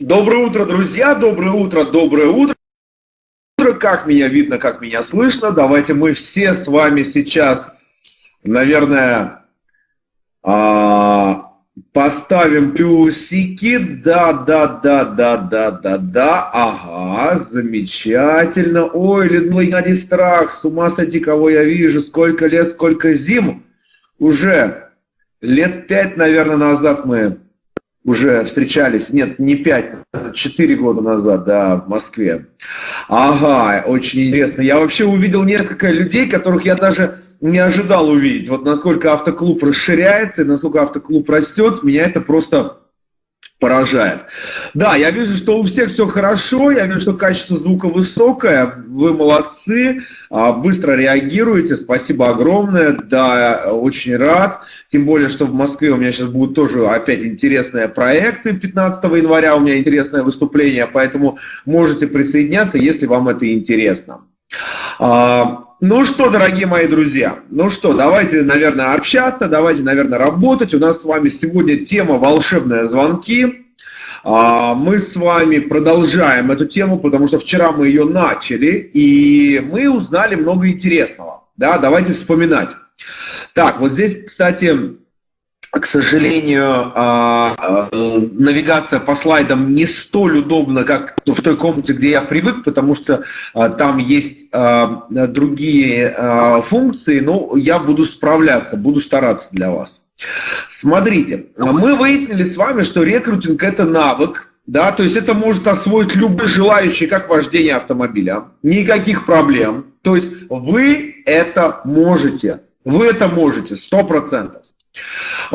Доброе утро, друзья, доброе утро, доброе утро. Как меня видно, как меня слышно. Давайте мы все с вами сейчас, наверное, а, поставим плюсики. Да, да, да, да, да, да, да. Ага, замечательно. Ой, Геннадий Страх, с ума сойти, кого я вижу. Сколько лет, сколько зим. Уже лет пять, наверное, назад мы уже встречались, нет, не пять, четыре года назад, да, в Москве. Ага, очень интересно. Я вообще увидел несколько людей, которых я даже не ожидал увидеть. Вот насколько автоклуб расширяется и насколько автоклуб растет, меня это просто поражает. Да, я вижу, что у всех все хорошо, я вижу, что качество звука высокое, вы молодцы, а, быстро реагируете, спасибо огромное, да, очень рад, тем более, что в Москве у меня сейчас будут тоже опять интересные проекты, 15 января у меня интересное выступление, поэтому можете присоединяться, если вам это интересно. Ну что, дорогие мои друзья, ну что, давайте, наверное, общаться, давайте, наверное, работать. У нас с вами сегодня тема «Волшебные звонки». А, мы с вами продолжаем эту тему, потому что вчера мы ее начали, и мы узнали много интересного. Да, давайте вспоминать. Так, вот здесь, кстати, к сожалению, а, а, навигация по слайдам не столь удобна, как в той комнате, где я привык, потому что а, там есть другие функции, но я буду справляться, буду стараться для вас. Смотрите, мы выяснили с вами, что рекрутинг это навык, да, то есть это может освоить любой желающий, как вождение автомобиля. Никаких проблем. То есть вы это можете. Вы это можете, сто процентов.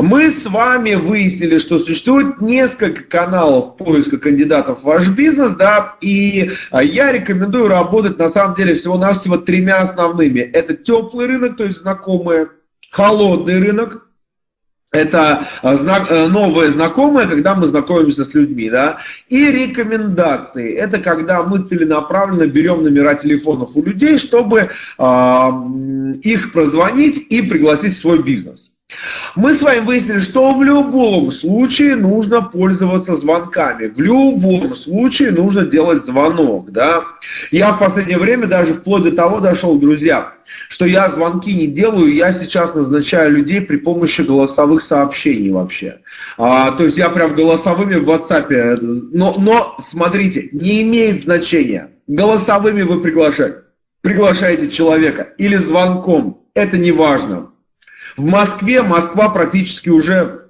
Мы с вами выяснили, что существует несколько каналов поиска кандидатов в ваш бизнес, да, и а, я рекомендую работать на самом деле всего-навсего тремя основными. Это теплый рынок, то есть знакомые, холодный рынок, это а, знак, э, новое знакомое, когда мы знакомимся с людьми, да, и рекомендации. Это когда мы целенаправленно берем номера телефонов у людей, чтобы э, их прозвонить и пригласить в свой бизнес. Мы с вами выяснили, что в любом случае нужно пользоваться звонками. В любом случае нужно делать звонок. Да? Я в последнее время даже вплоть до того дошел, друзья, что я звонки не делаю, я сейчас назначаю людей при помощи голосовых сообщений вообще. А, то есть я прям голосовыми в WhatsApp. Но, но смотрите, не имеет значения. Голосовыми вы приглашаете, приглашаете человека или звонком. Это не важно. В Москве Москва практически уже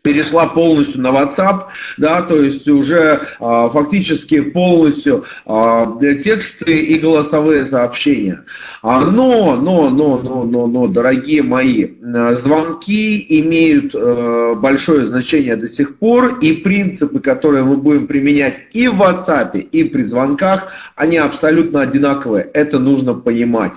перешла полностью на WhatsApp, да, то есть уже а, фактически полностью а, тексты и голосовые сообщения. А, но, но, но, но, но, но, дорогие мои, звонки имеют а, большое значение до сих пор, и принципы, которые мы будем применять и в WhatsApp, и при звонках, они абсолютно одинаковые. Это нужно понимать.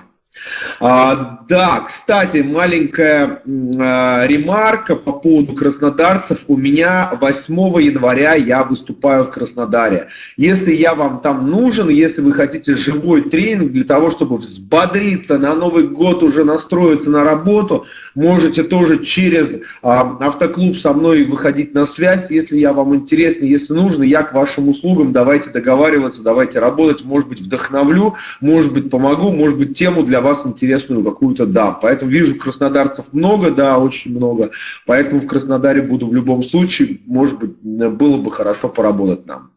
А, да, кстати, маленькая а, ремарка по поводу краснодарцев. У меня 8 января я выступаю в Краснодаре. Если я вам там нужен, если вы хотите живой тренинг для того, чтобы взбодриться на Новый год, уже настроиться на работу, можете тоже через а, автоклуб со мной выходить на связь. Если я вам интересен, если нужно, я к вашим услугам. Давайте договариваться, давайте работать. Может быть, вдохновлю, может быть, помогу, может быть, тему для вас интересную какую-то дам. Поэтому вижу краснодарцев много, да, очень много. Поэтому в Краснодаре буду в любом случае. Может быть, было бы хорошо поработать нам.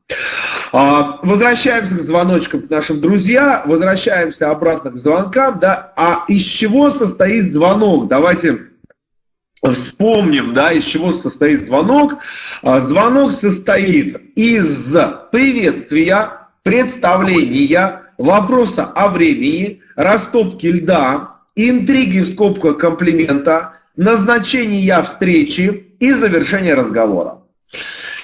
А, возвращаемся к звоночкам к нашим друзьям, возвращаемся обратно к звонкам, да, а из чего состоит звонок? Давайте вспомним, да, из чего состоит звонок. А, звонок состоит из приветствия, представления, вопроса о времени, растопки льда, интриги в скобках комплимента, назначения встречи и завершения разговора.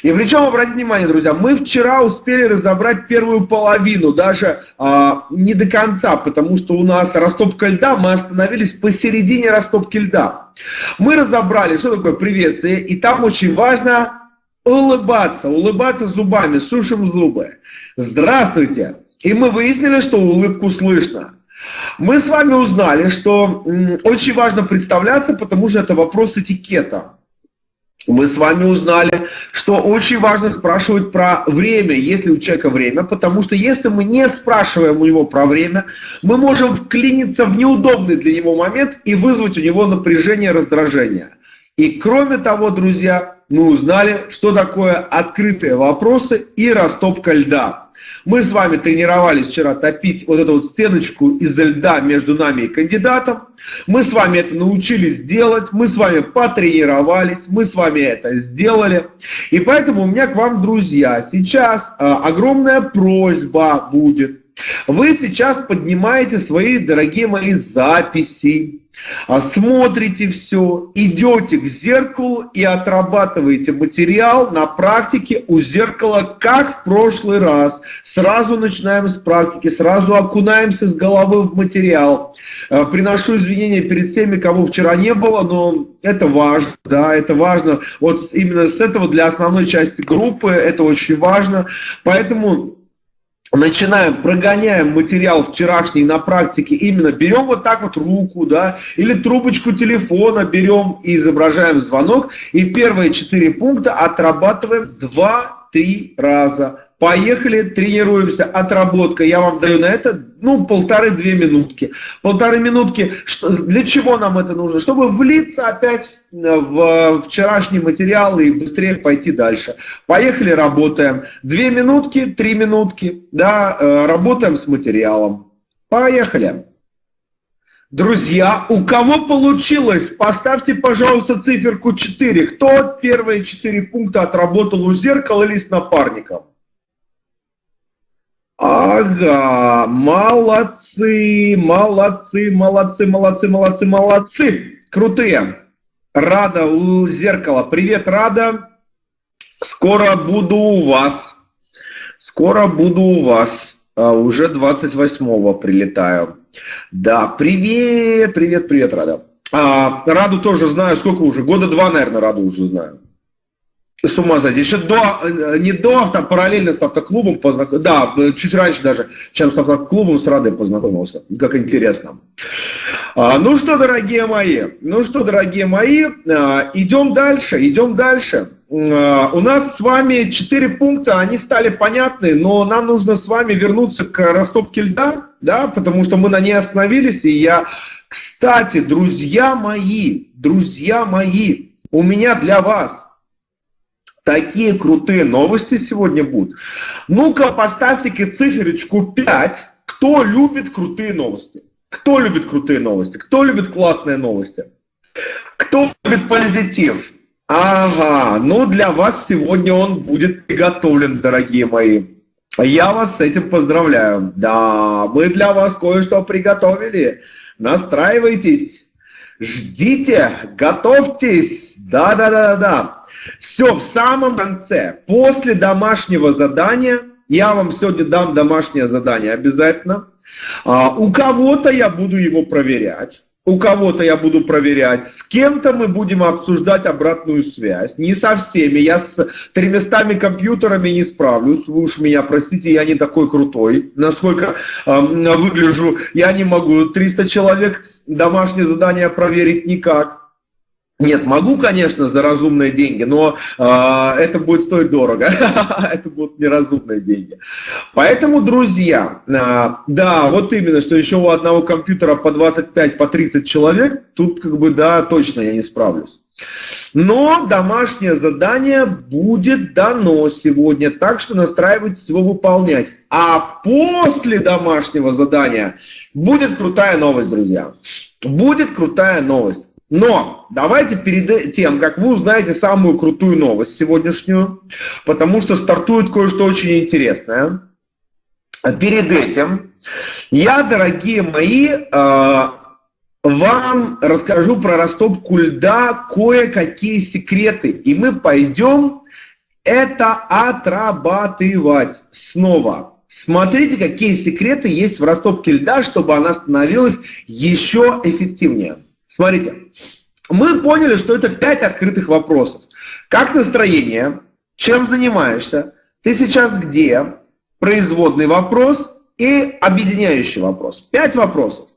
И причем, обратите внимание, друзья, мы вчера успели разобрать первую половину, даже а, не до конца, потому что у нас растопка льда, мы остановились посередине растопки льда. Мы разобрали, что такое приветствие, и там очень важно улыбаться, улыбаться зубами, сушим зубы. Здравствуйте! И мы выяснили, что улыбку слышно. Мы с вами узнали, что очень важно представляться, потому что это вопрос этикета. мы с вами узнали, что очень важно спрашивать про время, если у человека время, потому что если мы не спрашиваем у него про время, мы можем вклиниться в неудобный для него момент и вызвать у него напряжение, раздражение. И кроме того, друзья, мы узнали, что такое открытые вопросы и растопка льда. Мы с вами тренировались вчера топить вот эту вот стеночку из льда между нами и кандидатом. Мы с вами это научились делать, мы с вами потренировались, мы с вами это сделали. И поэтому у меня к вам, друзья, сейчас э, огромная просьба будет. Вы сейчас поднимаете свои, дорогие мои, записи, а смотрите все, идете к зеркалу и отрабатываете материал на практике у зеркала, как в прошлый раз. Сразу начинаем с практики, сразу окунаемся с головы в материал. Э, приношу извинения перед всеми, кого вчера не было, но это важно, да, это важно. Вот именно с этого для основной части группы это очень важно. Поэтому начинаем, прогоняем материал вчерашний на практике, именно берем вот так вот руку, да, или трубочку телефона берем и изображаем звонок, и первые четыре пункта отрабатываем два-три раза. Поехали, тренируемся, отработка. Я вам даю на это, ну, полторы-две минутки. Полторы минутки, что, для чего нам это нужно? Чтобы влиться опять в вчерашний материал и быстрее пойти дальше. Поехали, работаем. Две минутки, три минутки, да, э, работаем с материалом. Поехали. Друзья, у кого получилось, поставьте, пожалуйста, циферку 4. Кто первые 4 пункта отработал у зеркала или с напарником? Ага, молодцы, молодцы, молодцы, молодцы, молодцы, молодцы. Крутые. Рада у зеркала. Привет, Рада. Скоро буду у вас. Скоро буду у вас. А, уже 28-го прилетаю. Да, привет, привет, привет, Рада. А, Раду тоже знаю, сколько уже? Года два, наверное, Раду уже знаю. С ума сойти. Еще до, э, не до, авто, параллельно с автоклубом познакомился. Да, чуть раньше даже, чем с автоклубом с Радой познакомился. Как интересно. А, ну что, дорогие мои, ну что, дорогие мои, а, идем дальше, идем дальше. А, у нас с вами четыре пункта, они стали понятны, но нам нужно с вами вернуться к растопке льда, да, потому что мы на ней остановились, и я, кстати, друзья мои, друзья мои, у меня для вас – Такие крутые новости сегодня будут. Ну-ка, поставьте-ка циферочку 5. Кто любит крутые новости? Кто любит крутые новости? Кто любит классные новости? Кто любит позитив? Ага, ну для вас сегодня он будет приготовлен, дорогие мои. Я вас с этим поздравляю. Да, мы для вас кое-что приготовили. Настраивайтесь, ждите, готовьтесь. Да-да-да-да. Все, в самом конце, после домашнего задания, я вам сегодня дам домашнее задание обязательно. А, у кого-то я буду его проверять. У кого-то я буду проверять, с кем-то мы будем обсуждать обратную связь. Не со всеми, я с тремястами компьютерами не справлюсь. Вы уж меня простите, я не такой крутой. Насколько э, выгляжу, я не могу. 300 человек домашнее задание проверить никак. Нет, могу, конечно, за разумные деньги, но э, это будет стоить дорого. это будут неразумные деньги. Поэтому, друзья, э, да, вот именно, что еще у одного компьютера по 25, по 30 человек, тут как бы, да, точно я не справлюсь. Но домашнее задание будет дано сегодня, так что настраивайтесь его выполнять. А после домашнего задания будет крутая новость, друзья. Будет крутая новость. Но давайте перед тем, как вы узнаете самую крутую новость сегодняшнюю, потому что стартует кое-что очень интересное. Перед этим я, дорогие мои, э, вам расскажу про растопку льда кое-какие секреты. И мы пойдем это отрабатывать снова. Смотрите, какие секреты есть в растопке льда, чтобы она становилась еще эффективнее. Смотрите, мы поняли, что это пять открытых вопросов. Как настроение? Чем занимаешься? Ты сейчас где? Производный вопрос и объединяющий вопрос. Пять вопросов.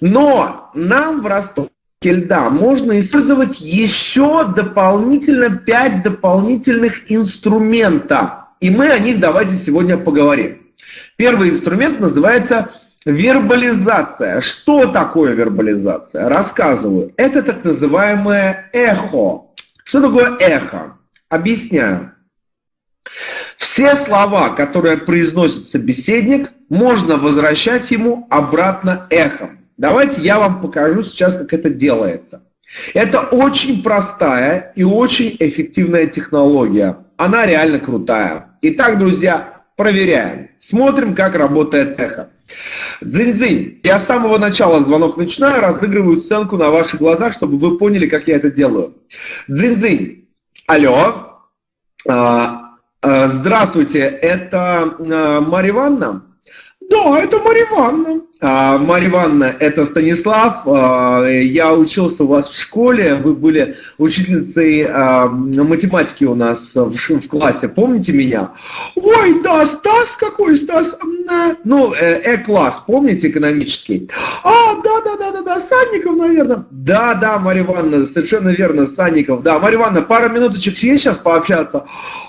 Но нам в Ростове льда можно использовать еще дополнительно 5 дополнительных инструментов. И мы о них давайте сегодня поговорим. Первый инструмент называется вербализация. Что такое вербализация? Рассказываю. Это так называемое эхо. Что такое эхо? Объясняю. Все слова, которые произносит собеседник, можно возвращать ему обратно эхом. Давайте я вам покажу сейчас, как это делается. Это очень простая и очень эффективная технология. Она реально крутая. Итак, друзья, проверяем. Смотрим, как работает эхо. Дзынь-дзынь. Я с самого начала звонок начинаю, разыгрываю сценку на ваших глазах, чтобы вы поняли, как я это делаю. Дзынь-дзынь. Алло. А, а, здравствуйте, это а, Марья Ивановна? Да, это Марья Ивановна. А, Марья Ивановна, это Станислав. А, я учился у вас в школе. Вы были учительницей а, математики у нас в классе. Помните меня? Ой, да, Стас, какой Стас? Ну, э, э-класс, помните, экономический? А, да, да, да, да, да, Санников, наверное. Да, да, Марья Ивановна, совершенно верно, Санников. Да, Марья Ивановна, пара минуточек есть сейчас пообщаться?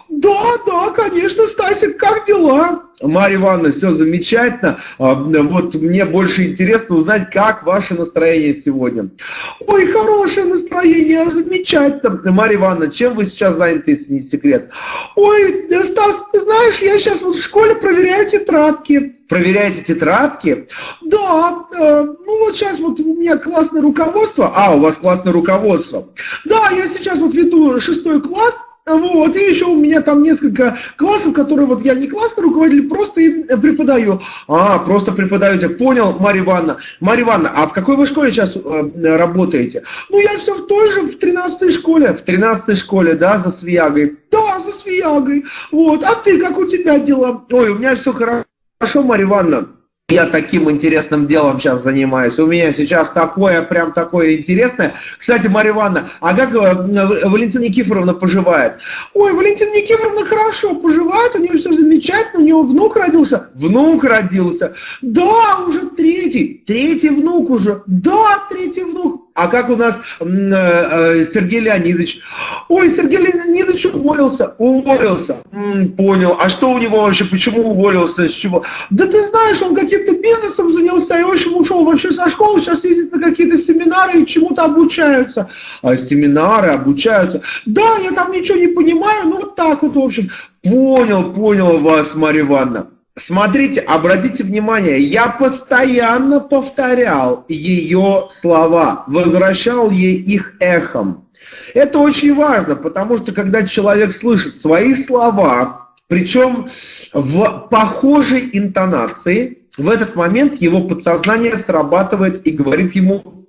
Да, да, конечно, Стасик, как дела? Марья Ивановна, все замечательно. Вот мне больше интересно узнать, как ваше настроение сегодня. Ой, хорошее настроение, замечательно. Марья Ивановна, чем вы сейчас заняты, если не секрет? Ой, Стас, ты знаешь, я сейчас вот в школе проверяю тетрадки. Проверяете тетрадки? Да, э, ну вот сейчас вот у меня классное руководство. А, у вас классное руководство. Да, я сейчас вот веду шестой класс, вот, и еще у меня там несколько классов, которые вот я не классный руководитель, просто им преподаю. А, просто преподаете. Понял, Марья Ивановна. Марья Ивановна, а в какой вы школе сейчас э, работаете? Ну, я все в той же, в 13 школе. В 13 школе, да, за Свиягой? Да, за Свиягой. Вот, а ты, как у тебя дела? Ой, у меня все хорошо, Марья Ивановна я таким интересным делом сейчас занимаюсь. У меня сейчас такое, прям такое интересное. Кстати, Марья Ивановна, а как э, Валентина Никифоровна поживает? Ой, Валентина Никифоровна хорошо поживает, у нее все замечательно, у нее внук родился. Внук родился. Да, уже третий. Третий внук уже. Да, третий внук. А как у нас э, э, Сергей Леонидович? Ой, Сергей Леонидович уволился. Уволился. М, понял. А что у него вообще? Почему уволился? С чего? Да ты знаешь, он каким-то бизнесом занялся и, в общем, ушел вообще со школы. Сейчас ездит на какие-то семинары и чему-то обучаются. А семинары обучаются. Да, я там ничего не понимаю. Ну, вот так вот, в общем. Понял, понял вас, Марья Ивановна. Смотрите, обратите внимание, я постоянно повторял ее слова, возвращал ей их эхом. Это очень важно, потому что когда человек слышит свои слова, причем в похожей интонации, в этот момент его подсознание срабатывает и говорит ему,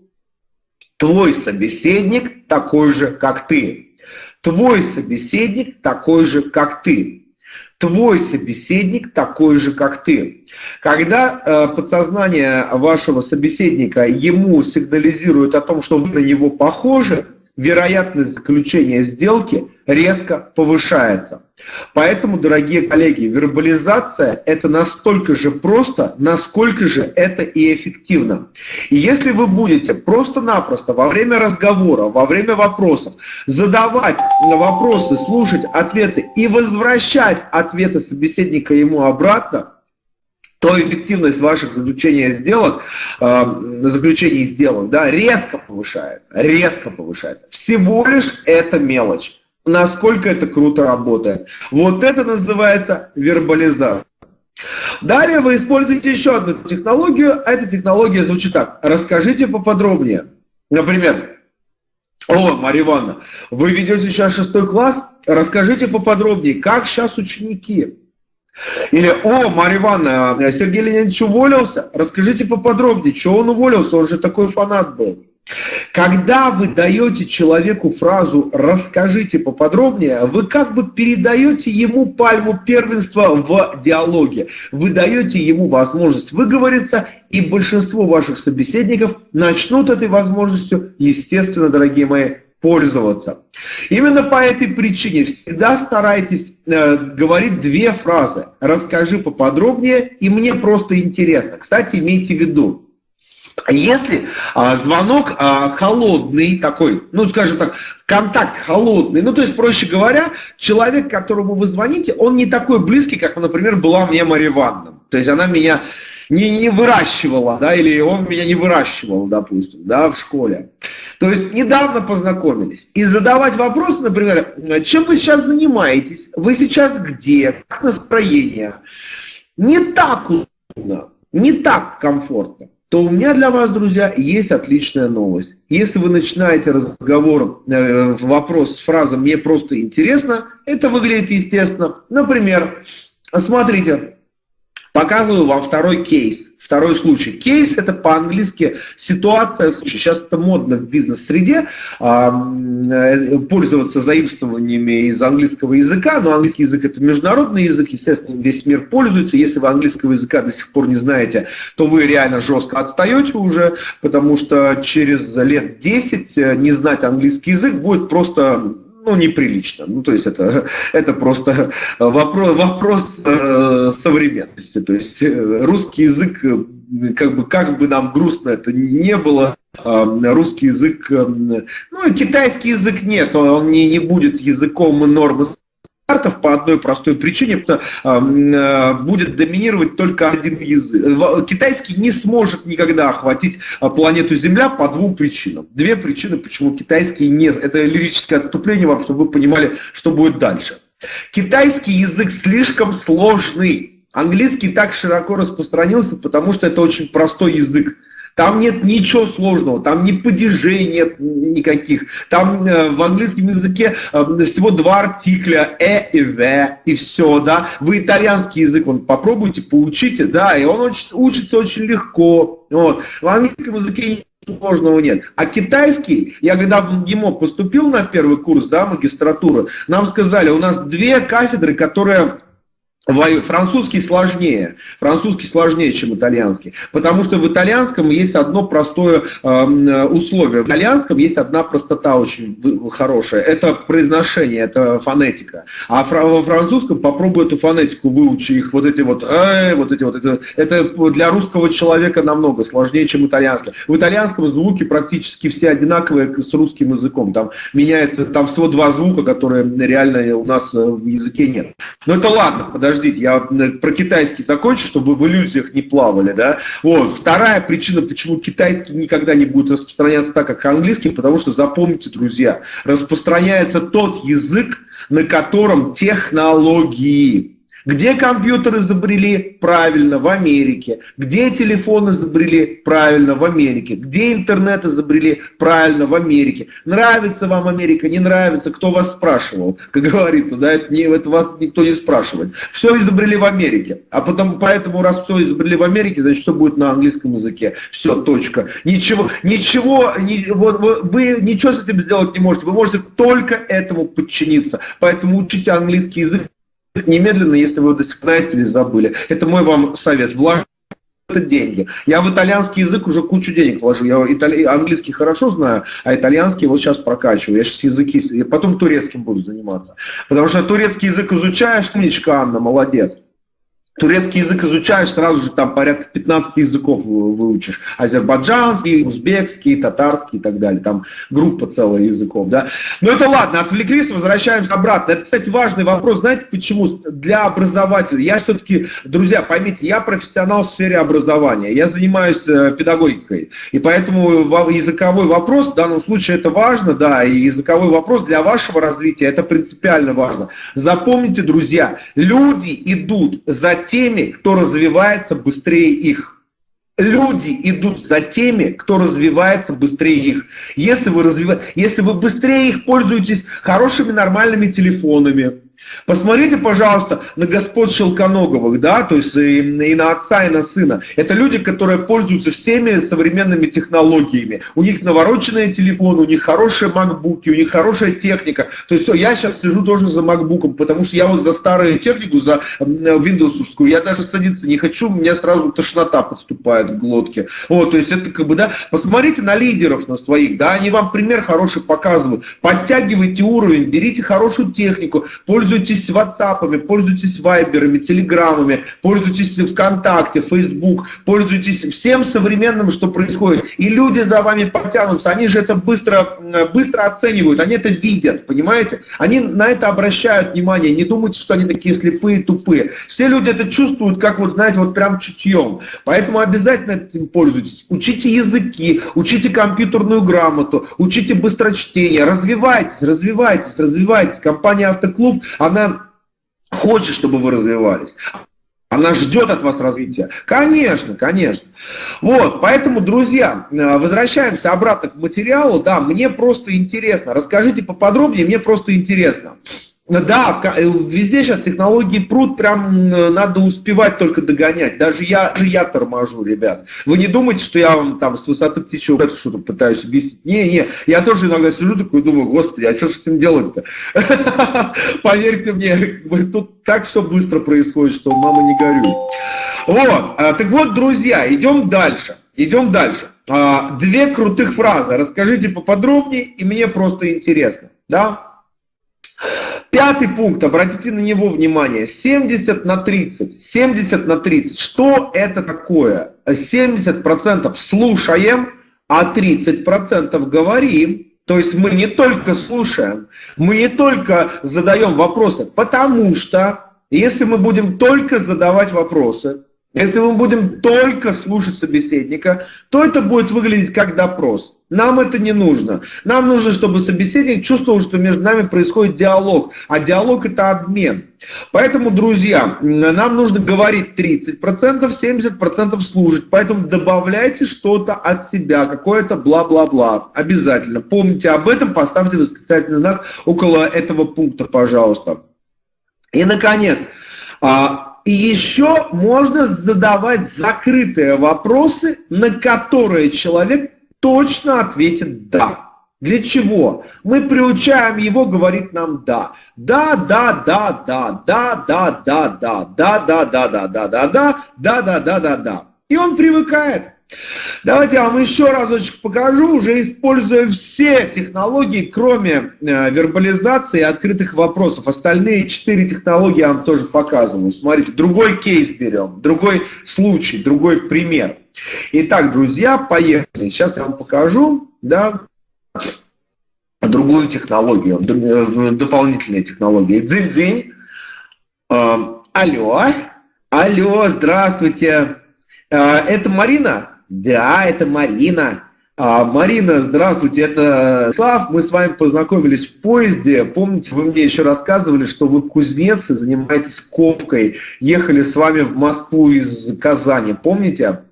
твой собеседник такой же, как ты. Твой собеседник такой же, как ты твой собеседник такой же, как ты. Когда э, подсознание вашего собеседника ему сигнализирует о том, что вы на него похожи, вероятность заключения сделки резко повышается. Поэтому, дорогие коллеги, вербализация – это настолько же просто, насколько же это и эффективно. И если вы будете просто-напросто во время разговора, во время вопросов задавать вопросы, слушать ответы и возвращать ответы собеседника ему обратно, то эффективность ваших заключения сделок, э, заключений сделок, да, резко повышается, резко повышается. Всего лишь это мелочь. Насколько это круто работает. Вот это называется вербализация. Далее вы используете еще одну технологию. Эта технология звучит так. Расскажите поподробнее. Например, о, Марья Ивановна, вы ведете сейчас шестой класс, расскажите поподробнее, как сейчас ученики. Или, о, Марья Ивановна, Сергей Леонидович уволился, расскажите поподробнее, что он уволился, он же такой фанат был. Когда вы даете человеку фразу «расскажите поподробнее», вы как бы передаете ему пальму первенства в диалоге. Вы даете ему возможность выговориться, и большинство ваших собеседников начнут этой возможностью, естественно, дорогие мои, пользоваться. Именно по этой причине всегда старайтесь э, говорить две фразы. Расскажи поподробнее, и мне просто интересно. Кстати, имейте в виду, Если а, звонок а, холодный такой, ну скажем так, контакт холодный, ну то есть, проще говоря, человек, которому вы звоните, он не такой близкий, как, например, была мне Мария Ивановна. То есть она меня не, не выращивала, да, или он меня не выращивал, допустим, да, в школе. То есть недавно познакомились. И задавать вопросы, например, чем вы сейчас занимаетесь, вы сейчас где, как настроение, не так удобно, не так комфортно то у меня для вас, друзья, есть отличная новость. Если вы начинаете разговор, э, вопрос с фразой «мне просто интересно», это выглядит естественно. Например, смотрите, показываю вам второй кейс. Второй случай. Кейс это по-английски ситуация. Сейчас это модно в бизнес-среде э, пользоваться заимствованиями из английского языка, но английский язык это международный язык, естественно, весь мир пользуется. Если вы английского языка до сих пор не знаете, то вы реально жестко отстаете уже, потому что через лет 10 э, не знать английский язык будет просто ну, неприлично. Ну, то есть это, это просто вопрос, вопрос э, современности. То есть э, русский язык, э, как бы, как бы нам грустно это не было, э, русский язык, ну, китайский язык нет, он не, не будет языком нормы стандартов по одной простой причине, потому что э, будет доминировать только один язык. Китайский не сможет никогда охватить а, планету Земля по двум причинам. Две причины, почему китайский не... Это лирическое отступление вам, чтобы вы понимали, что будет дальше. Китайский язык слишком сложный. Английский так широко распространился, потому что это очень простой язык. Там нет ничего сложного, там ни падежей нет никаких. Там э, в английском языке э, всего два артикля «э» и «the», и все, да. Вы итальянский язык он попробуйте, поучите, да, и он учится очень легко. Вот. В английском языке сложного нет. А китайский, я когда в МГИМО поступил на первый курс, да, магистратуры, нам сказали, у нас две кафедры, которые Французский сложнее. Французский сложнее, чем итальянский. Потому что в итальянском есть одно простое э, условие. В итальянском есть одна простота очень хорошая. Это произношение, это фонетика. А во французском попробуй эту фонетику выучи их. Вот эти вот, э, вот эти вот. Это, это для русского человека намного сложнее, чем итальянский. В итальянском звуки практически все одинаковые с русским языком. Там меняется, там всего два звука, которые реально у нас э, в языке нет. Но это ладно, подожди подождите, я про китайский закончу, чтобы в иллюзиях не плавали, да. Вот. Вторая причина, почему китайский никогда не будет распространяться так, как английский, потому что, запомните, друзья, распространяется тот язык, на котором технологии, где компьютер изобрели? Правильно, в Америке. Где телефон изобрели? Правильно, в Америке. Где интернет изобрели? Правильно, в Америке. Нравится вам Америка, не нравится? Кто вас спрашивал? Как говорится, да, это, не, это вас никто не спрашивает. Все изобрели в Америке. А потом, поэтому, раз все изобрели в Америке, значит, что будет на английском языке? Все, точка. Ничего, ничего, не, вот, вы, вы ничего с этим сделать не можете. Вы можете только этому подчиниться. Поэтому учите английский язык немедленно, если вы пор знаете или забыли. Это мой вам совет. Вложите это деньги. Я в итальянский язык уже кучу денег вложу. Я итали... английский хорошо знаю, а итальянский вот сейчас прокачиваю. Я сейчас языки, я потом турецким буду заниматься. Потому что турецкий язык изучаешь, умничка Анна, молодец. Турецкий язык изучаешь, сразу же там порядка 15 языков выучишь. Азербайджанский, узбекский, татарский и так далее. Там группа целая языков. Да? Но это ладно, отвлеклись, возвращаемся обратно. Это, кстати, важный вопрос. Знаете почему? Для образователя. Я все-таки, друзья, поймите, я профессионал в сфере образования. Я занимаюсь э, педагогикой. И поэтому языковой вопрос в данном случае это важно, да, и языковой вопрос для вашего развития это принципиально важно. Запомните, друзья, люди идут за теми, кто развивается быстрее их. Люди идут за теми, кто развивается быстрее их. Если вы, развив... Если вы быстрее их пользуетесь хорошими нормальными телефонами, Посмотрите, пожалуйста, на господ Шелконоговых, да, то есть и, и на отца, и на сына. Это люди, которые пользуются всеми современными технологиями. У них навороченные телефоны, у них хорошие макбуки, у них хорошая техника. То есть я сейчас сижу тоже за макбуком, потому что я вот за старую технику, за виндовсовскую, я даже садиться не хочу, у меня сразу тошнота подступает в глотке. Вот, то есть это как бы, да, посмотрите на лидеров на своих, да, они вам пример хороший показывают. Подтягивайте уровень, берите хорошую технику, пользуйтесь пользуйтесь WhatsApp, пользуйтесь Вайберами, Телеграмами, пользуйтесь ВКонтакте, Facebook, пользуйтесь всем современным, что происходит. И люди за вами потянутся, они же это быстро, быстро оценивают, они это видят, понимаете? Они на это обращают внимание, не думайте, что они такие слепые, тупые. Все люди это чувствуют, как вот, знаете, вот прям чутьем. Поэтому обязательно этим пользуйтесь. Учите языки, учите компьютерную грамоту, учите быстрочтение, развивайтесь, развивайтесь, развивайтесь. Компания Автоклуб, она хочет, чтобы вы развивались. Она ждет от вас развития. Конечно, конечно. Вот, поэтому, друзья, э, возвращаемся обратно к материалу. Да, мне просто интересно. Расскажите поподробнее, мне просто интересно. Да, э, везде сейчас технологии пруд, прям надо успевать только догонять. Даже я, даже я торможу, ребят. Вы не думайте, что я вам там с высоты птичьего что-то пытаюсь объяснить. Не, не, я тоже иногда сижу такой думаю, господи, а что с этим делать-то? Поверьте мне, тут так все быстро происходит, что мама не горюй. Вот, а, так вот, друзья, идем дальше. Идем дальше. А, две крутых фразы. Расскажите поподробнее, и мне просто интересно. Да? Пятый пункт, обратите на него внимание, 70 на 30. 70 на 30. Что это такое? 70% слушаем, а 30% говорим. То есть мы не только слушаем, мы не только задаем вопросы, потому что если мы будем только задавать вопросы, если мы будем только слушать собеседника, то это будет выглядеть как допрос. Нам это не нужно. Нам нужно, чтобы собеседник чувствовал, что между нами происходит диалог. А диалог это обмен. Поэтому, друзья, нам нужно говорить 30%, 70% слушать. Поэтому добавляйте что-то от себя, какое-то бла-бла-бла. Обязательно. Помните об этом, поставьте восклицательный знак около этого пункта, пожалуйста. И, наконец, а, еще можно задавать закрытые вопросы, на которые человек точно ответит «да». Для чего? Мы приучаем его говорить нам «да». Да, да, да, да, да, да, да, да, да, да, да, да, да, да, да, да, да, да, да, да. И он привыкает. Давайте я вам еще разочек покажу, уже используя все технологии, кроме э, вербализации и открытых вопросов. Остальные четыре технологии я вам тоже показываю. Смотрите, другой кейс берем, другой случай, другой пример. Итак, друзья, поехали. Сейчас я вам покажу, да, другую технологию, э, дополнительные технологии. Дзинь-дзинь. Э, алло, алло, здравствуйте. Это Марина? Да, это Марина. А, Марина, здравствуйте, это Слав. Мы с вами познакомились в поезде. Помните, вы мне еще рассказывали, что вы кузнец и занимаетесь ковкой. Ехали с вами в Москву из Казани. Помните?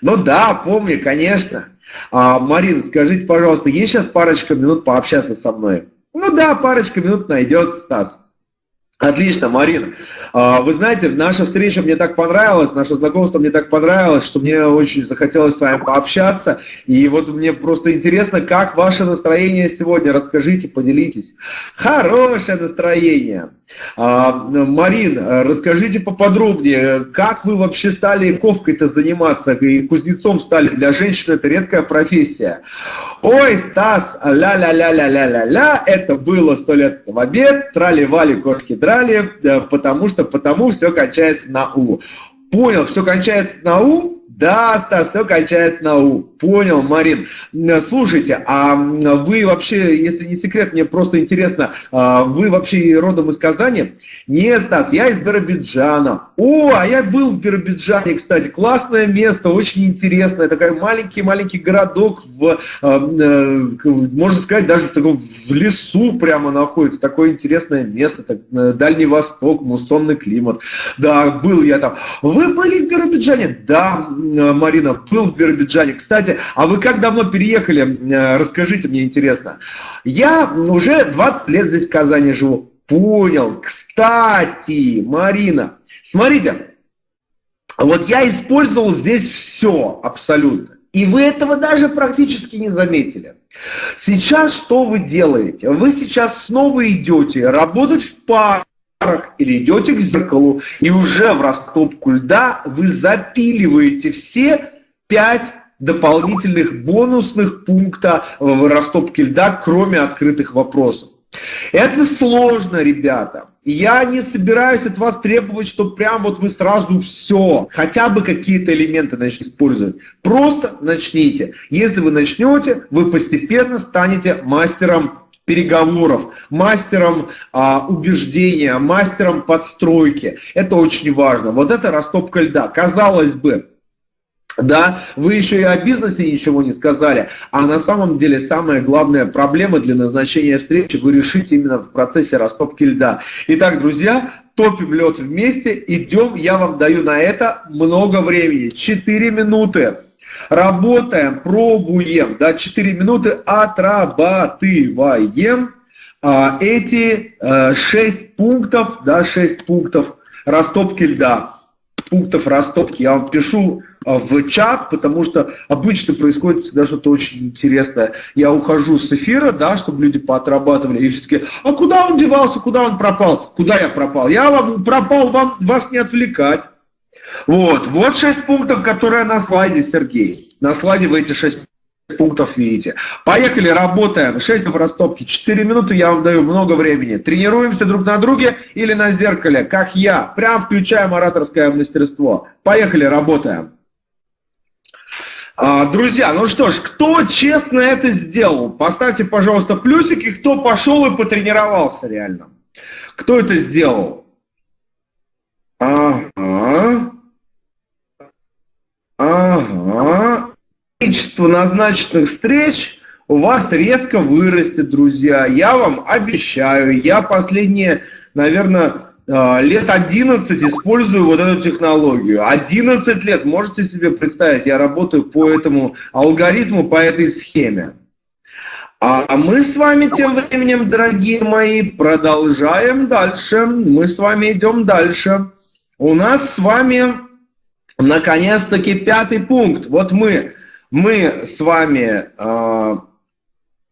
Ну да, помню, конечно. А, Марина, скажите, пожалуйста, есть сейчас парочка минут пообщаться со мной? Ну да, парочка минут найдется, Стас. Отлично, Марина. А, вы знаете, наша встреча мне так понравилась, наше знакомство мне так понравилось, что мне очень захотелось с вами пообщаться. И вот мне просто интересно, как ваше настроение сегодня? Расскажите, поделитесь. Хорошее настроение. А, Марин, расскажите поподробнее, как вы вообще стали ковкой-то заниматься и кузнецом стали? Для женщины это редкая профессия. Ой, Стас, ля-ля-ля-ля-ля-ля-ля, это было сто лет в обед, трали-вали, кошки драли, потому что потому все кончается на У. Понял, все кончается на У, да, Стас, все кончается на У. Понял, Марин. Слушайте, а вы вообще, если не секрет, мне просто интересно, а вы вообще родом из Казани? Нет, Стас, я из Биробиджана. О, а я был в Биробиджане, кстати. Классное место, очень интересное. Такой маленький-маленький городок, в, а, э, можно сказать, даже в таком в лесу прямо находится. Такое интересное место, так, э, Дальний Восток, муссонный климат. Да, был я там. Вы были в Биробиджане? Да, Марина, был в Биробиджане. Кстати, а вы как давно переехали? Э, расскажите, мне интересно. Я уже 20 лет здесь в Казани живу. Понял. Кстати, Марина, смотрите, вот я использовал здесь все абсолютно. И вы этого даже практически не заметили. Сейчас что вы делаете? Вы сейчас снова идете работать в парк или идете к зеркалу, и уже в растопку льда вы запиливаете все пять дополнительных бонусных пункта в растопке льда, кроме открытых вопросов. Это сложно, ребята. Я не собираюсь от вас требовать, что прям вот вы сразу все, хотя бы какие-то элементы начнете использовать. Просто начните. Если вы начнете, вы постепенно станете мастером переговоров, мастером а, убеждения, мастером подстройки. Это очень важно. Вот это растопка льда. Казалось бы, да, вы еще и о бизнесе ничего не сказали, а на самом деле самая главная проблема для назначения встречи вы решите именно в процессе растопки льда. Итак, друзья, топим лед вместе, идем, я вам даю на это много времени, 4 минуты. Работаем, пробуем, да, 4 минуты отрабатываем а, эти а, 6 пунктов, да, 6 пунктов растопки льда пунктов растопки я вам пишу а, в чат, потому что обычно происходит всегда что-то очень интересное. Я ухожу с эфира, да, чтобы люди поотрабатывали, и все таки а куда он девался, куда он пропал? Куда я пропал? Я вам пропал, вам, вас не отвлекать. Вот, вот шесть пунктов, которые на слайде, Сергей. На слайде вы эти шесть пунктов видите. Поехали, работаем. 6 в растопке. 4 минуты я вам даю много времени. Тренируемся друг на друге или на зеркале, как я. Прям включаем ораторское мастерство. Поехали, работаем. А, друзья, ну что ж, кто честно это сделал? Поставьте, пожалуйста, плюсики, кто пошел и потренировался реально. Кто это сделал? Ага. Ага количество назначенных встреч у вас резко вырастет, друзья. Я вам обещаю. Я последние, наверное, а, лет 11 использую вот эту технологию. 11 лет, можете себе представить, я работаю по этому алгоритму, по этой схеме. А мы с вами тем временем, дорогие мои, продолжаем дальше. Мы с вами идем дальше. У нас с вами, наконец-таки, пятый пункт. Вот мы мы с вами э,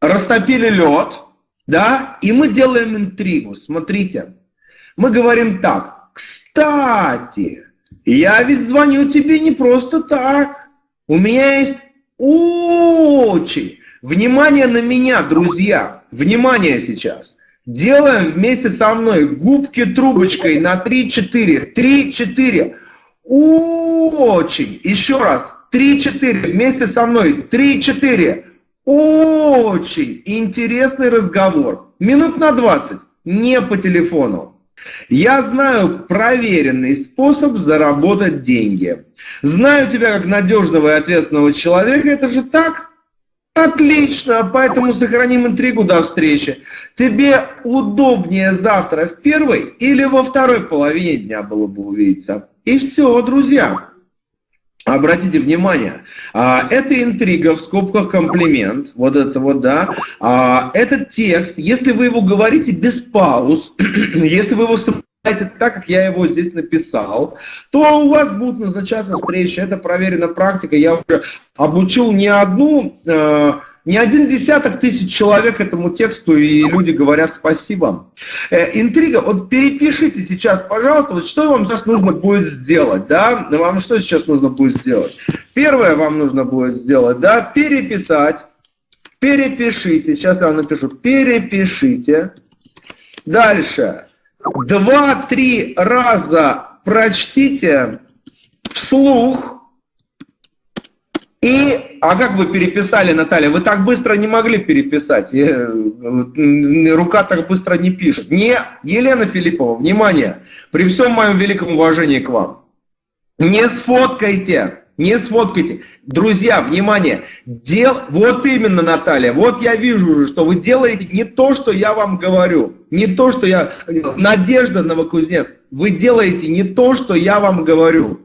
растопили лед, да, и мы делаем интригу. Смотрите, мы говорим так, кстати, я ведь звоню тебе не просто так. У меня есть очень... Внимание на меня, друзья. Внимание сейчас. Делаем вместе со мной губки трубочкой на 3-4. 3-4. Очень. Еще раз. 3-4 вместе со мной. 3-4. Очень интересный разговор. Минут на 20. Не по телефону. Я знаю проверенный способ заработать деньги. Знаю тебя как надежного и ответственного человека. Это же так? Отлично, поэтому сохраним интригу до встречи. Тебе удобнее завтра в первой или во второй половине дня было бы увидеться. И все, друзья. Обратите внимание, а, это интрига в скобках комплимент, вот это вот, да. А, этот текст, если вы его говорите без пауз, если вы его сопровождаете так, как я его здесь написал, то у вас будут назначаться встречи. Это проверена практика. Я уже обучил не одну а, не один десяток тысяч человек этому тексту, и люди говорят спасибо. Э, интрига, вот перепишите сейчас, пожалуйста, вот что вам сейчас нужно будет сделать, да? Вам что сейчас нужно будет сделать? Первое вам нужно будет сделать, да, переписать, перепишите, сейчас я вам напишу, перепишите. Дальше, два-три раза прочтите вслух, и, а как вы переписали, Наталья? Вы так быстро не могли переписать. Рука так быстро не пишет. Не, Елена Филиппова, внимание, при всем моем великом уважении к вам. Не сфоткайте, не сфоткайте. Друзья, внимание, дел... вот именно, Наталья, вот я вижу уже, что вы делаете не то, что я вам говорю, не то, что я... Надежда Новокузнец, вы делаете не то, что я вам говорю.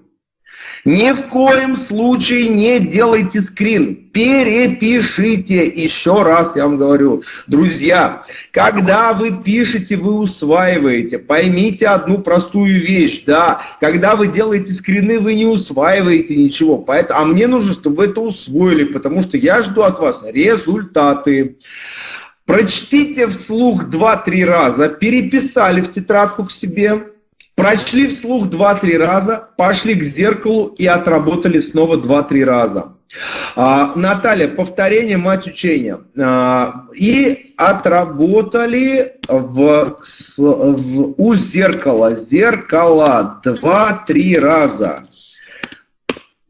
Ни в коем случае не делайте скрин, перепишите. Еще раз я вам говорю, друзья, когда вы пишете, вы усваиваете. Поймите одну простую вещь, да, когда вы делаете скрины, вы не усваиваете ничего. Поэтому, а мне нужно, чтобы вы это усвоили, потому что я жду от вас результаты. Прочтите вслух 2-3 раза, переписали в тетрадку к себе, Прочли вслух 2-3 раза, пошли к зеркалу и отработали снова 2-3 раза. А, Наталья, повторение, мать учения. А, и отработали в, в, у зеркала, зеркало два-три раза.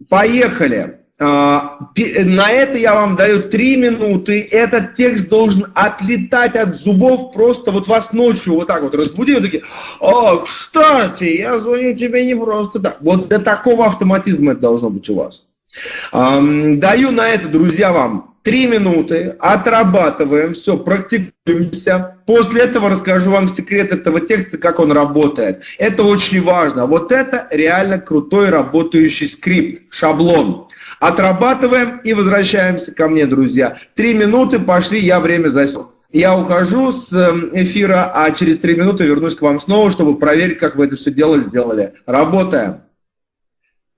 Поехали. А, на это я вам даю три минуты. Этот текст должен отлетать от зубов. Просто вот вас ночью вот так вот разбудили. Такие, о, кстати, я звоню тебе не просто так. Вот до такого автоматизма это должно быть у вас. Даю на это, друзья, вам три минуты, отрабатываем, все, практикуемся. После этого расскажу вам секрет этого текста, как он работает. Это очень важно. Вот это реально крутой работающий скрипт, шаблон. Отрабатываем и возвращаемся ко мне, друзья. Три минуты пошли, я время засек. Я ухожу с эм, эфира, а через три минуты вернусь к вам снова, чтобы проверить, как вы это все дело сделали. Работаем.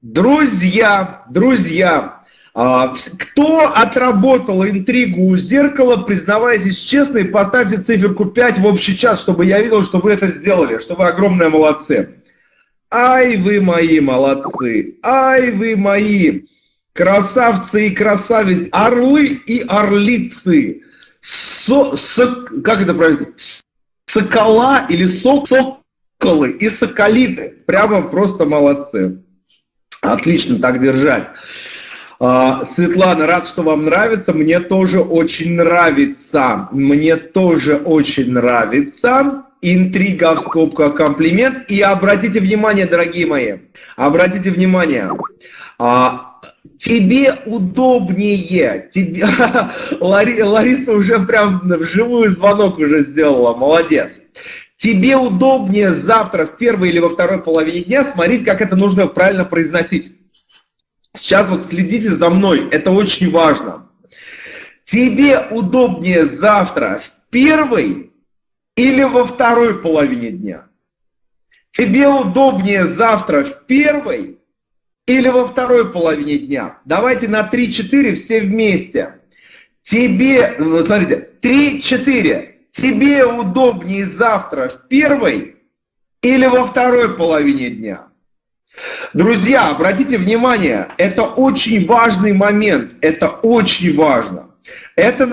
Друзья, друзья, а, кто отработал интригу у зеркала, признавайтесь честно и поставьте циферку 5 в общий час, чтобы я видел, что вы это сделали, что вы огромные молодцы. Ай, вы мои молодцы, ай, вы мои красавцы и красавицы, орлы и орлицы, со, со, как это правильно, сокола или сок, соколы и соколиты, прямо просто молодцы. Отлично, так держать. А, Светлана, рад, что вам нравится. Мне тоже очень нравится. Мне тоже очень нравится. Интрига в скобках комплимент. И обратите внимание, дорогие мои, обратите внимание. А, тебе удобнее. Тебе... Лариса уже прям вживую звонок уже сделала. Молодец. Тебе удобнее завтра в первой или во второй половине дня смотреть, как это нужно правильно произносить. Сейчас вот следите за мной, это очень важно. Тебе удобнее завтра в первой или во второй половине дня? Тебе удобнее завтра в первой или во второй половине дня? Давайте на 3-4 все вместе. Тебе, смотрите, 3-4. Тебе удобнее завтра в первой или во второй половине дня? Друзья, обратите внимание, это очень важный момент, это очень важно. Это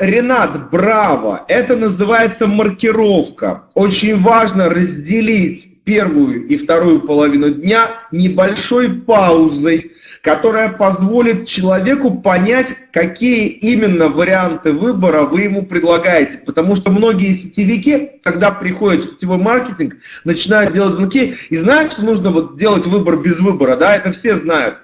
Ренат, браво, это называется маркировка. Очень важно разделить первую и вторую половину дня небольшой паузой, которая позволит человеку понять, какие именно варианты выбора вы ему предлагаете. Потому что многие сетевики, когда приходят в сетевой маркетинг, начинают делать звонки и знают, что нужно вот делать выбор без выбора. Да, это все знают.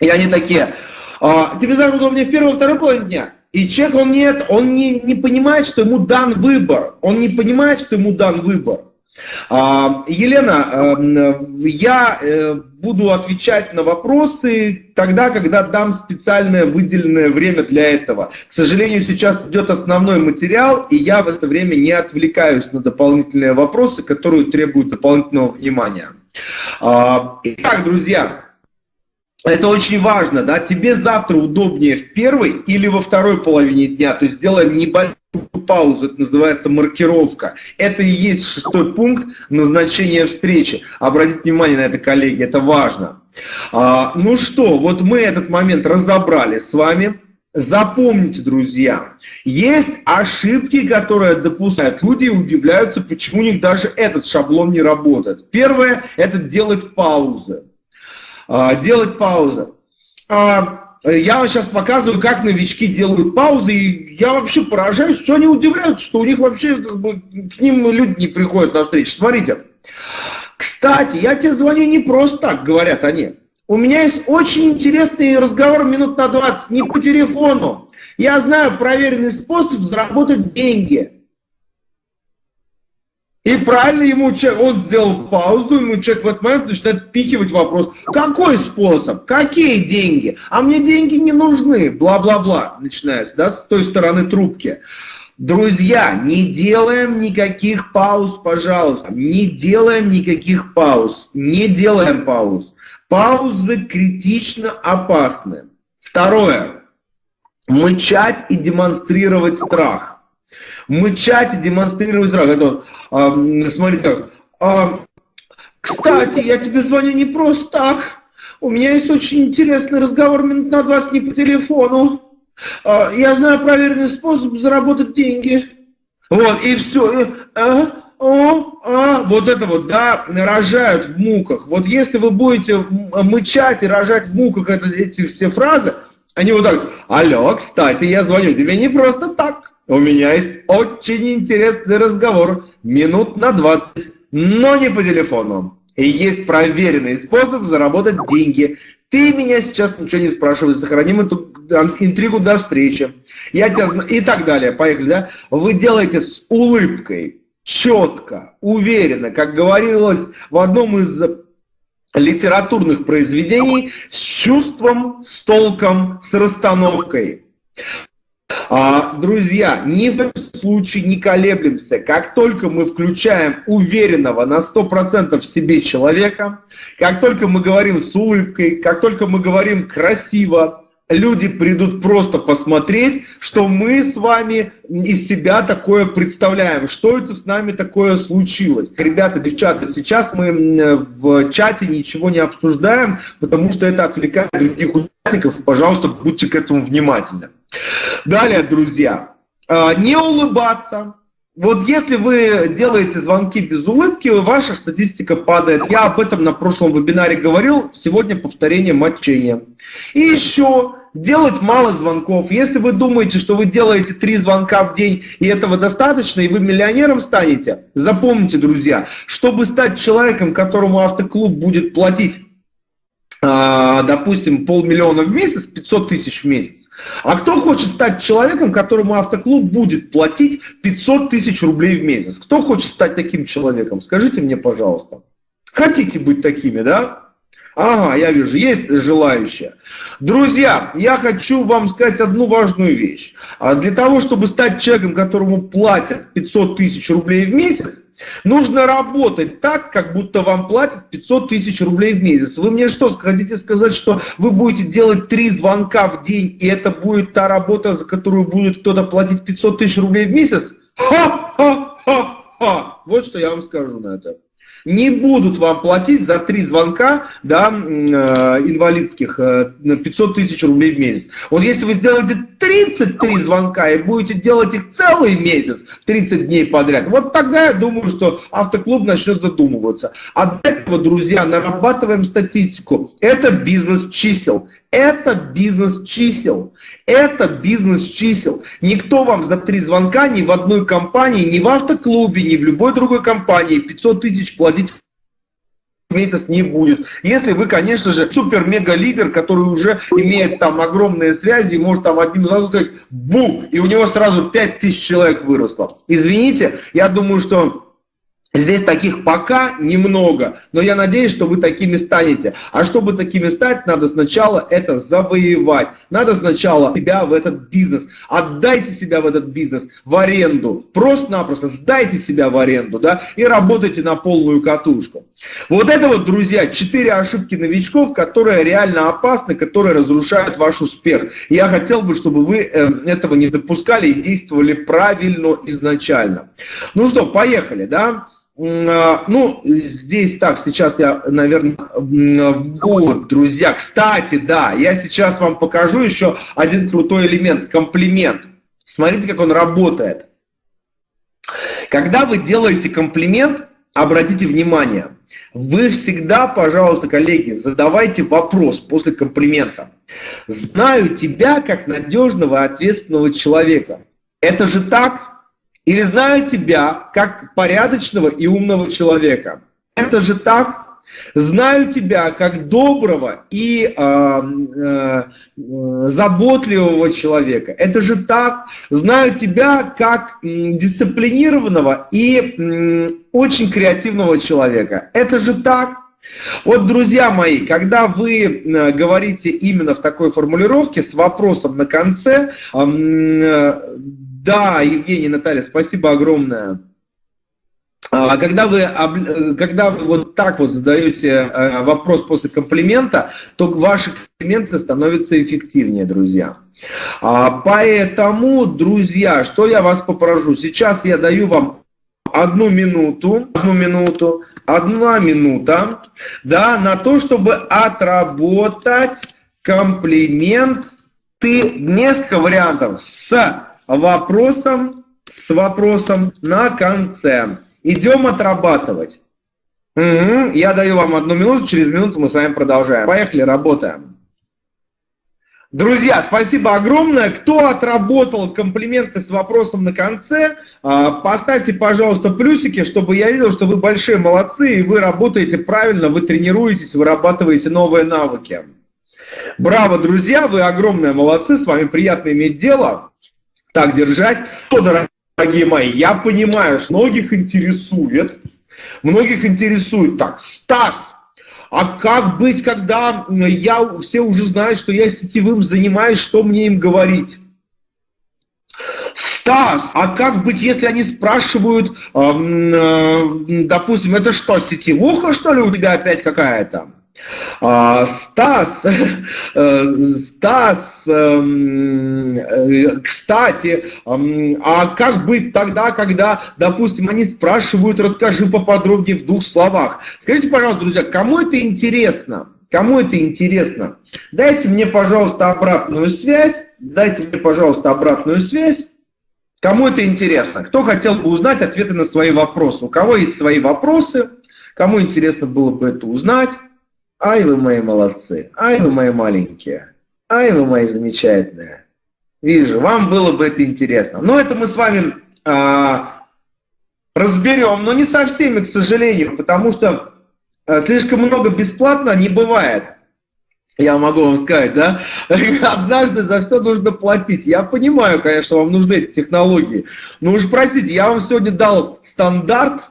И они такие, а, тебе завтра удобнее в первой, второй половине дня? И человек, он нет, он не, не понимает, что ему дан выбор. Он не понимает, что ему дан выбор. А, Елена, эм, я э, буду отвечать на вопросы тогда, когда дам специальное выделенное время для этого. К сожалению, сейчас идет основной материал, и я в это время не отвлекаюсь на дополнительные вопросы, которые требуют дополнительного внимания. А, итак, друзья, это очень важно, да, тебе завтра удобнее в первой или во второй половине дня, то есть делаем небольшой паузу, это называется маркировка. Это и есть шестой пункт назначения встречи. Обратите внимание на это, коллеги, это важно. А, ну что, вот мы этот момент разобрали с вами. Запомните, друзья, есть ошибки, которые допускают люди и удивляются, почему у них даже этот шаблон не работает. Первое – это делать паузы. А, делать паузы. А, я вам сейчас показываю, как новички делают паузы, и я вообще поражаюсь, что они удивляются, что у них вообще как бы, к ним люди не приходят на встречу. Смотрите, кстати, я тебе звоню не просто так, говорят они. У меня есть очень интересный разговор минут на 20, не по телефону. Я знаю проверенный способ заработать деньги. И правильно ему человек, он сделал паузу, ему человек в этот момент начинает впихивать вопрос, какой способ, какие деньги, а мне деньги не нужны, бла-бла-бла, начинается, да, с той стороны трубки. Друзья, не делаем никаких пауз, пожалуйста, не делаем никаких пауз, не делаем пауз. Паузы критично опасны. Второе. Мычать и демонстрировать страх мычать и демонстрировать страх. Это, а, смотри так, а, кстати, я тебе звоню не просто так. у меня есть очень интересный разговор минут на 20 не по телефону. А, я знаю проверенный способ заработать деньги. Вот, и все. И, а, о, а, вот это вот, да, рожают в муках. Вот если вы будете мычать и рожать в муках это, эти все фразы, они вот так, алло, кстати, я звоню тебе не просто так. У меня есть очень интересный разговор, минут на 20, но не по телефону. И есть проверенный способ заработать деньги. Ты меня сейчас ничего не спрашивай, сохраним эту интригу до встречи. Я тебя знаю. И так далее. Поехали, да? Вы делаете с улыбкой, четко, уверенно, как говорилось в одном из литературных произведений, с чувством, с толком, с расстановкой. А, друзья, ни в коем случае не колеблемся. Как только мы включаем уверенного на 100% в себе человека, как только мы говорим с улыбкой, как только мы говорим красиво, люди придут просто посмотреть, что мы с вами из себя такое представляем, что это с нами такое случилось. Ребята, девчата, сейчас мы в чате ничего не обсуждаем, потому что это отвлекает других участников. Пожалуйста, будьте к этому внимательны. Далее, друзья, а, не улыбаться. Вот если вы делаете звонки без улыбки, ваша статистика падает. Я об этом на прошлом вебинаре говорил, сегодня повторение мочения. И еще делать мало звонков. Если вы думаете, что вы делаете три звонка в день, и этого достаточно, и вы миллионером станете, запомните, друзья, чтобы стать человеком, которому автоклуб будет платить, а, допустим, полмиллиона в месяц, 500 тысяч в месяц, а кто хочет стать человеком, которому автоклуб будет платить 500 тысяч рублей в месяц? Кто хочет стать таким человеком? Скажите мне, пожалуйста. Хотите быть такими, да? Ага, я вижу, есть желающие. Друзья, я хочу вам сказать одну важную вещь. А для того, чтобы стать человеком, которому платят 500 тысяч рублей в месяц, Нужно работать так, как будто вам платят 500 тысяч рублей в месяц. Вы мне что, хотите сказать, что вы будете делать три звонка в день, и это будет та работа, за которую будет кто-то платить 500 тысяч рублей в месяц? Ха-ха-ха-ха! Вот что я вам скажу на это не будут вам платить за три звонка да, э, инвалидских э, 500 тысяч рублей в месяц. Вот если вы сделаете 33 звонка и будете делать их целый месяц, 30 дней подряд, вот тогда я думаю, что автоклуб начнет задумываться. Для этого, друзья, нарабатываем статистику. Это бизнес чисел. Это бизнес чисел. Это бизнес чисел. Никто вам за три звонка ни в одной компании, ни в автоклубе, ни в любой другой компании 500 тысяч платить в месяц не будет. Если вы, конечно же, супер-мега-лидер, который уже имеет там огромные связи, может там одним звонком сказать «бу!» и у него сразу 5000 человек выросло. Извините, я думаю, что Здесь таких пока немного, но я надеюсь, что вы такими станете. А чтобы такими стать, надо сначала это завоевать. Надо сначала себя в этот бизнес. Отдайте себя в этот бизнес в аренду. Просто-напросто сдайте себя в аренду, да, и работайте на полную катушку. Вот это вот, друзья, четыре ошибки новичков, которые реально опасны, которые разрушают ваш успех. Я хотел бы, чтобы вы э, этого не допускали и действовали правильно изначально. Ну что, поехали, да? А, ну, здесь так, сейчас я, наверное, вот, друзья, кстати, да, я сейчас вам покажу еще один крутой элемент, комплимент. Смотрите, как он работает. Когда вы делаете комплимент, обратите внимание, вы всегда, пожалуйста, коллеги, задавайте вопрос после комплимента. Знаю тебя как надежного ответственного человека. Это же так? Или знаю тебя как порядочного и умного человека. Это же так. Знаю тебя как доброго и э, э, заботливого человека. Это же так. Знаю тебя как дисциплинированного и очень креативного человека. Это же так. Вот, друзья мои, когда вы говорите именно в такой формулировке с вопросом на конце, да, Евгений, Наталья, спасибо огромное. А когда вы, когда вы вот так вот задаете э, вопрос после комплимента, то ваши комплименты становятся эффективнее, друзья. А, поэтому, друзья, что я вас попрошу? Сейчас я даю вам одну минуту, одну минуту, одна минута, да, на то, чтобы отработать комплимент. Ты несколько вариантов с вопросом, с вопросом на конце. Идем отрабатывать. Угу, я даю вам одну минуту, через минуту мы с вами продолжаем. Поехали, работаем. Друзья, спасибо огромное. Кто отработал комплименты с вопросом на конце, а, поставьте, пожалуйста, плюсики, чтобы я видел, что вы большие молодцы, и вы работаете правильно, вы тренируетесь, вырабатываете новые навыки. Браво, друзья, вы огромные молодцы, с вами приятно иметь дело. Так держать. Что, дорогие мои, я понимаю, что многих интересует, многих интересует, так, Стас, а как быть, когда я, все уже знают, что я сетевым занимаюсь, что мне им говорить? Стас, а как быть, если они спрашивают, э, э, допустим, это что, сетевуха, что ли, у тебя опять какая-то? А, Стас, э, Стас, эм, э, кстати, эм, а как быть тогда, когда, допустим, они спрашивают, расскажи поподробнее в двух словах. Скажите, пожалуйста, друзья, кому это интересно? Кому это интересно? Дайте мне, пожалуйста, обратную связь. Дайте мне, пожалуйста, обратную связь. Кому это интересно? Кто хотел бы узнать ответы на свои вопросы? У кого есть свои вопросы? Кому интересно было бы это узнать? Ай, вы мои молодцы, ай, вы мои маленькие, ай, вы мои замечательные. Вижу, вам было бы это интересно. Но это мы с вами а, разберем, но не со всеми, к сожалению, потому что а, слишком много бесплатно не бывает. Я могу вам сказать, да? Однажды за все нужно платить. Я понимаю, конечно, вам нужны эти технологии. Но уж простите, я вам сегодня дал стандарт,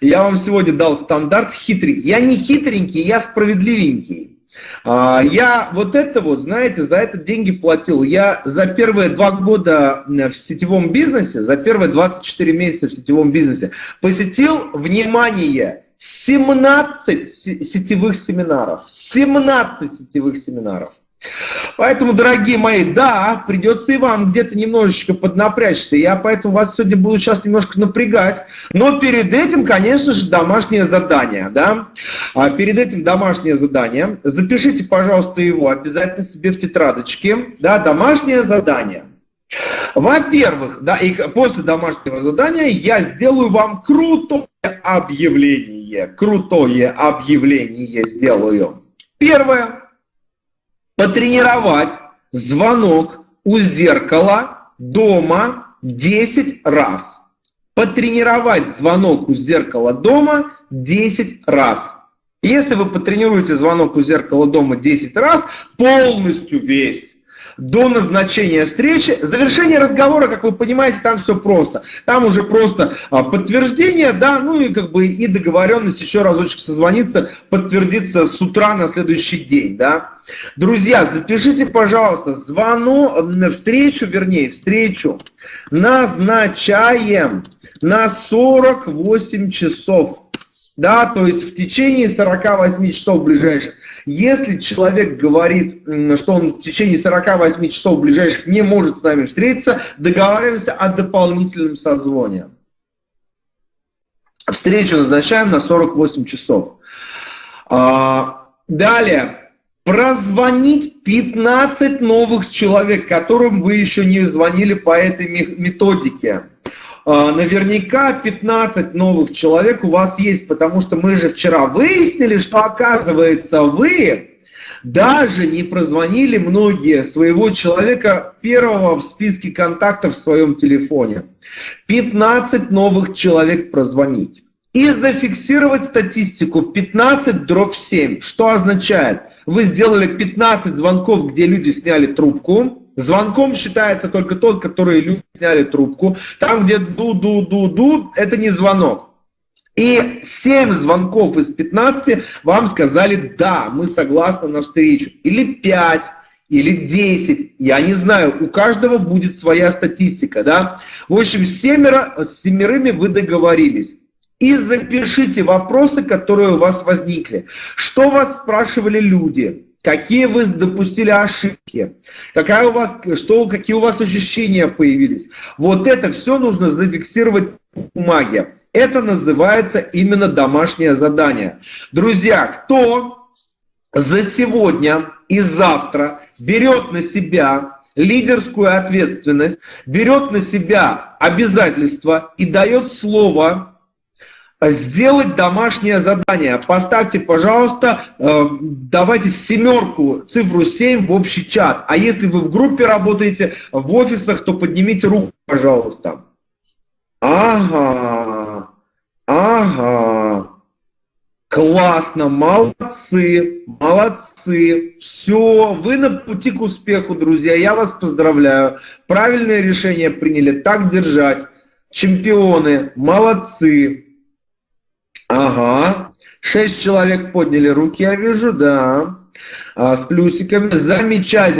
я вам сегодня дал стандарт хитренький. Я не хитренький, я справедливенький. А, я вот это вот, знаете, за это деньги платил. Я за первые два года в сетевом бизнесе, за первые 24 месяца в сетевом бизнесе посетил, внимание, 17 сетевых семинаров. 17 сетевых семинаров. Поэтому, дорогие мои, да, придется и вам где-то немножечко поднапрячься. Я поэтому вас сегодня буду сейчас немножко напрягать. Но перед этим, конечно же, домашнее задание. Да? А перед этим домашнее задание. Запишите, пожалуйста, его обязательно себе в тетрадочке. Да, домашнее задание. Во-первых, да, и после домашнего задания я сделаю вам крутое объявление. Крутое объявление сделаю. Первое потренировать звонок у зеркала дома 10 раз. Потренировать звонок у зеркала дома 10 раз. Если вы потренируете звонок у зеркала дома 10 раз, полностью весь, до назначения встречи. Завершение разговора, как вы понимаете, там все просто. Там уже просто а, подтверждение, да, ну и как бы и договоренность еще разочек созвониться, подтвердиться с утра на следующий день, да. Друзья, запишите, пожалуйста, звону, встречу, вернее, встречу назначаем на 48 часов. Да, то есть в течение 48 часов ближайших. Если человек говорит, что он в течение 48 часов ближайших не может с нами встретиться, договариваемся о дополнительном созвоне. Встречу назначаем на 48 часов. А, далее. Прозвонить 15 новых человек, которым вы еще не звонили по этой методике. А, наверняка 15 новых человек у вас есть, потому что мы же вчера выяснили, что оказывается вы даже не прозвонили многие своего человека первого в списке контактов в своем телефоне. 15 новых человек прозвонить. И зафиксировать статистику 15 дробь 7. Что означает? Вы сделали 15 звонков, где люди сняли трубку, Звонком считается только тот, который люди сняли трубку. Там, где ду-ду-ду-ду, это не звонок. И 7 звонков из 15 вам сказали, да, мы согласны на встречу. Или 5, или 10, я не знаю, у каждого будет своя статистика, да. В общем, семеро, с семерыми вы договорились. И запишите вопросы, которые у вас возникли. Что вас спрашивали люди? Какие вы допустили ошибки, какая у вас, что, какие у вас ощущения появились. Вот это все нужно зафиксировать бумаге. Это называется именно домашнее задание. Друзья, кто за сегодня и завтра берет на себя лидерскую ответственность, берет на себя обязательства и дает слово сделать домашнее задание. Поставьте, пожалуйста, э, давайте семерку, цифру 7 в общий чат. А если вы в группе работаете, в офисах, то поднимите руку, пожалуйста. Ага, ага. Классно, молодцы, молодцы. Все, вы на пути к успеху, друзья. Я вас поздравляю. Правильное решение приняли. Так держать. Чемпионы, молодцы. Ага. Шесть человек подняли руки, я вижу, да. А, с плюсиками. Замечательно.